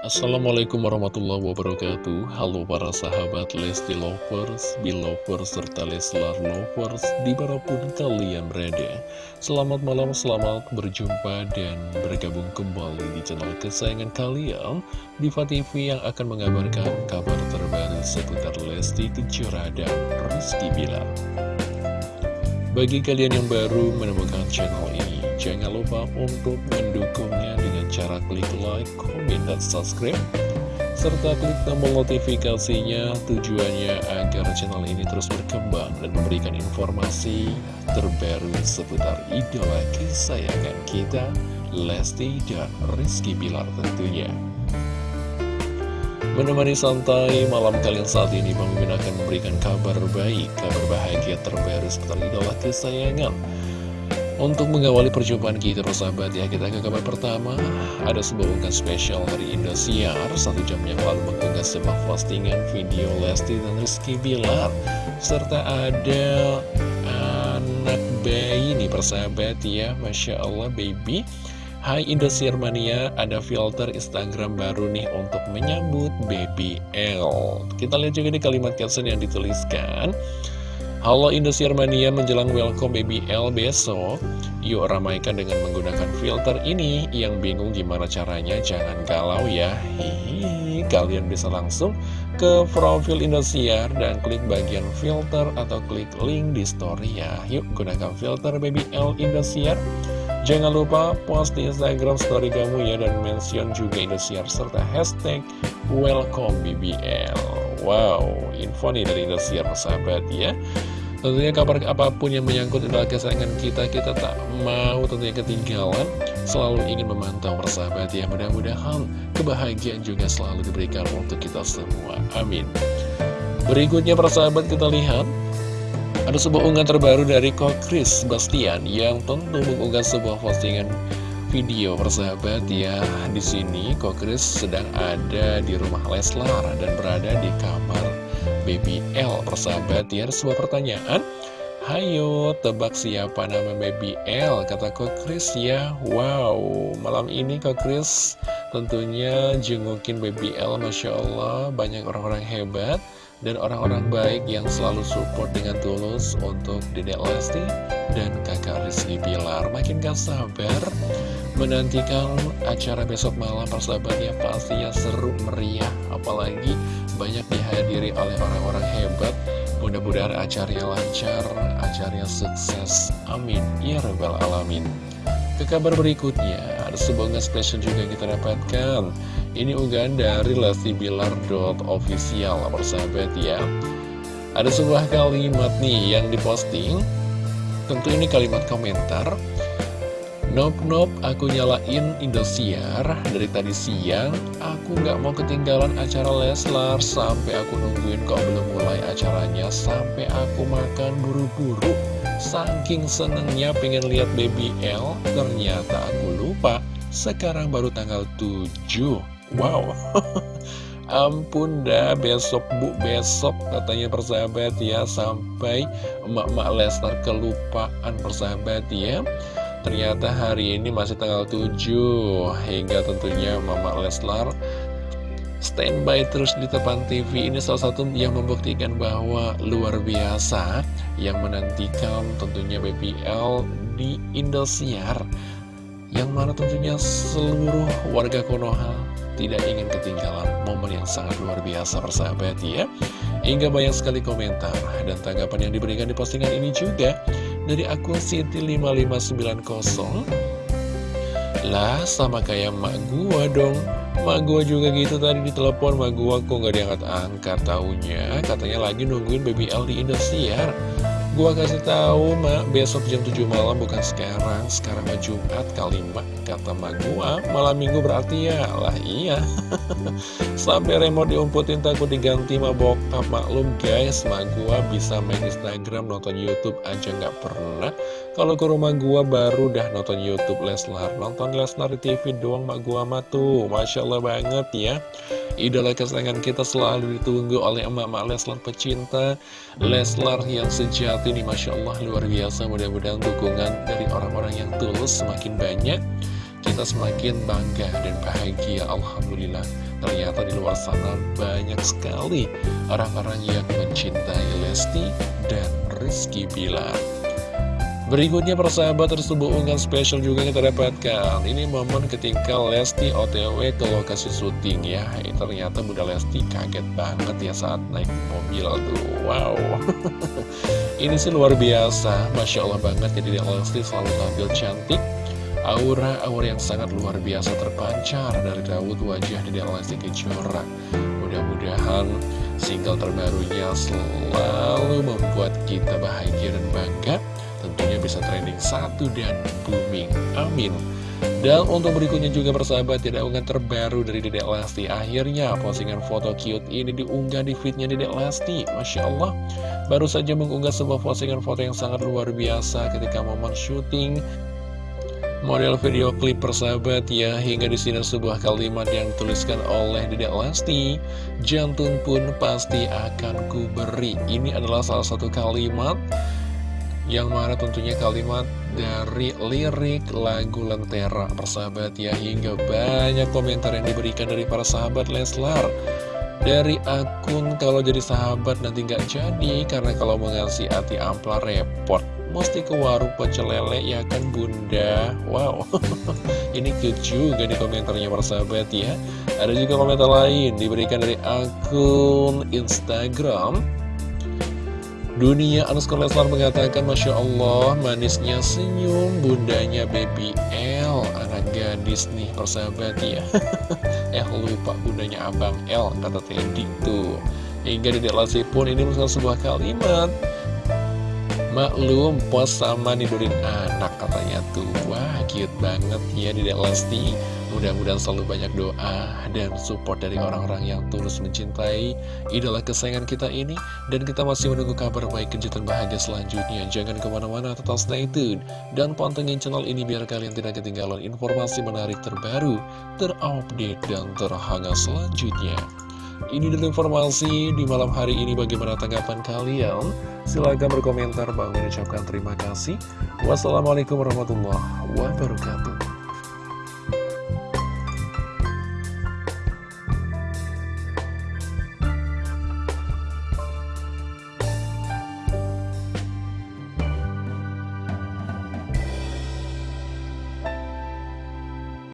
Assalamualaikum warahmatullahi wabarakatuh. Halo para sahabat Lesti Lovers, Belovers, serta Leslar Lovers Di mana pun kalian berada. Selamat malam, selamat berjumpa dan bergabung kembali di channel kesayangan kalian Diva TV yang akan mengabarkan kabar terbaru seputar Lesti Kejora dan Rizky Bilar. Bagi kalian yang baru menemukan channel ini Jangan lupa untuk mendukungnya cara klik like, komen, dan subscribe serta klik tombol notifikasinya tujuannya agar channel ini terus berkembang dan memberikan informasi terbaru seputar idola kesayangan kita, Lesti dan Rizky Bilar tentunya. Menemani santai malam kalian saat ini, Bang Mimin akan memberikan kabar baik, kabar bahagia terbaru seputar idola kesayangan untuk mengawali perjumpaan kita persahabat ya Kita ke kabar pertama. Ada sebuah unggahan spesial dari Indosiar. Satu jam yang lalu mengunggah sebuah postingan video Lesti dan Rizky Bilar. Serta ada anak bayi nih persahabat ya Masya Allah baby. Hai Indosiar Mania, ada filter Instagram baru nih untuk menyambut baby L. Kita lihat juga di kalimat caption yang dituliskan Halo Indosiar Mania menjelang welcome Baby L besok. Yuk ramaikan dengan menggunakan filter ini Yang bingung gimana caranya jangan galau ya. Hihi Kalian bisa langsung ke profil Indosiar Dan klik bagian filter atau klik link di story ya. Yuk gunakan filter Baby L Indosiar. Jangan lupa post di Instagram story kamu ya Dan mention juga Indosiar serta hashtag welcome BBL Wow, info nih dari Indosiar sahabat ya? Tentunya kabar apa pun yang menyangkut adalah kesayangan kita Kita tak mau tentunya ketinggalan. Selalu ingin memantau persahabat ya. Mudah-mudahan kebahagiaan juga selalu diberikan untuk kita semua. Amin. Berikutnya persahabat kita lihat. Ada sebuah unggahan terbaru dari Kokris Bastian Yang tentu mengunggah sebuah postingan video persahabat ya. Di sini Kokris sedang ada di rumah Leslar dan berada di kamar Baby L. Persahabat ya ada sebuah pertanyaan. Hayo tebak siapa nama Baby L? Kata Kokris ya. Wow malam ini Kokris tentunya jengukin Baby L Masya Allah. Banyak orang-orang hebat dan orang-orang baik yang selalu support dengan tulus untuk Dedek Lesti dan kakak Rizky Bilar. Makin gak sabar menantikan acara besok malam persahabatnya pastinya seru meriah apalagi banyak dihadiri oleh orang-orang hebat. Mudah-mudahan acaranya lancar, acaranya sukses. Amin. Ya Rabbal Alamin. Ke kabar berikutnya, ada sebuah spesial juga yang kita dapatkan. Ini unggahan dari Lesti Bilar.official, persahabat ya. Ada sebuah kalimat nih yang diposting. Tentu ini kalimat komentar. Nop nop, aku nyalain Indosiar dari tadi siang. Aku nggak mau ketinggalan acara Leslar sampai aku nungguin kok belum mulai acaranya sampai aku makan buru-buru. Saking senengnya pengen lihat Baby L, ternyata aku lupa. Sekarang baru tanggal 7 Wow Ampun dah besok bu besok katanya persahabat ya Sampai emak-emak Lesnar kelupaan persahabat ya Ternyata hari ini masih tanggal 7 Hingga tentunya Mama Leslar standby terus di depan TV ini salah satu yang membuktikan bahwa luar biasa yang menantikan tentunya BBL di Indosiar yang mana tentunya seluruh warga Konoha tidak ingin ketinggalan momen yang sangat luar biasa persahabat ya. Hingga banyak sekali komentar dan tanggapan yang diberikan di postingan ini juga dari akun Siti5590 lah sama kayak mak gua dong. Mak gua juga gitu tadi ditelepon. Mak gua kok gak diangkat-angkat taunya? Katanya lagi nungguin BBL di Indosiar. Gua kasih tahu mak besok jam 7 malam bukan sekarang. Sekarang mah Jumat kali mak Kata mak gua. Malam minggu berarti ya. Lah iya Sampai remote diumputin takut diganti mah bokap. Maklum guys mak gua bisa main Instagram nonton Youtube aja nggak pernah. Kalau ke rumah gua baru dah nonton Youtube Leslar. Nonton Leslar di TV doang mak gua mah tuh. Masya Allah banget ya. Idola kesayangan kita selalu ditunggu oleh emak-emak Leslar pecinta. Leslar yang sejati nih Masya Allah luar biasa. Mudah-mudahan dukungan dari orang-orang yang tulus semakin banyak kita semakin bangga dan bahagia Alhamdulillah. Ternyata di luar sana banyak sekali orang-orang yang mencintai Lesti dan Rizky Bilar. Berikutnya persahabat terus unggahan spesial juga kita dapatkan. Ini momen ketika Lesti otw ke lokasi syuting ya. Ternyata Bunda Lesti kaget banget ya saat naik mobil tuh. Wow. Ini sih luar biasa. Masya Allah banget jadi Lesti selalu tampil cantik Aura-aura yang sangat luar biasa terpancar dari Dawud wajah di Lesti Kejora. Mudah-mudahan single terbarunya selalu membuat kita bahagia dan bangga. Tentunya bisa trending satu dan booming. Amin. Dan untuk berikutnya juga bersahabat tidak unggahan terbaru dari Dedek Lesti Akhirnya postingan foto cute ini diunggah di feednya Dedek Lesti Masya Allah. Baru saja mengunggah sebuah postingan foto yang sangat luar biasa ketika momen syuting Model video klip persahabat ya Hingga di sini sebuah kalimat yang dituliskan oleh Dedek Lesti. Jantung pun pasti akan ku beri Ini adalah salah satu kalimat yang mana tentunya kalimat dari lirik lagu Lentera persahabat ya hingga banyak komentar yang diberikan dari para sahabat Leslar. Dari akun kalau jadi sahabat nanti nggak jadi karena kalau mengasih hati ampla repot mesti ke warung pecel lele ya kan bunda? Wow. Ini cute juga di komentarnya para sahabat ya. Ada juga komentar lain diberikan dari akun Instagram. Dunia underscore Leslar mengatakan Masya Allah manisnya senyum bundanya baby L. Anak gadis nih persahabat ya. Eh lupa bundanya abang L kata Teddy tuh. Hingga di pun ini misalnya sebuah kalimat Maklum pos sama nidurin anak katanya tuh Wah cute banget ya di Lesti Mudah-mudahan selalu banyak doa dan support dari orang-orang yang tulus mencintai idola kesayangan kita ini. Dan kita masih menunggu kabar baik kejutan bahagia selanjutnya. Jangan ke mana-mana, tetap stay tune. Dan pantengin channel ini biar kalian tidak ketinggalan informasi menarik terbaru, terupdate, dan terhangat selanjutnya. Ini dulu informasi di malam hari ini bagaimana tanggapan kalian? Silahkan berkomentar, Bang mengucapkan terima kasih. Wassalamualaikum warahmatullahi wabarakatuh.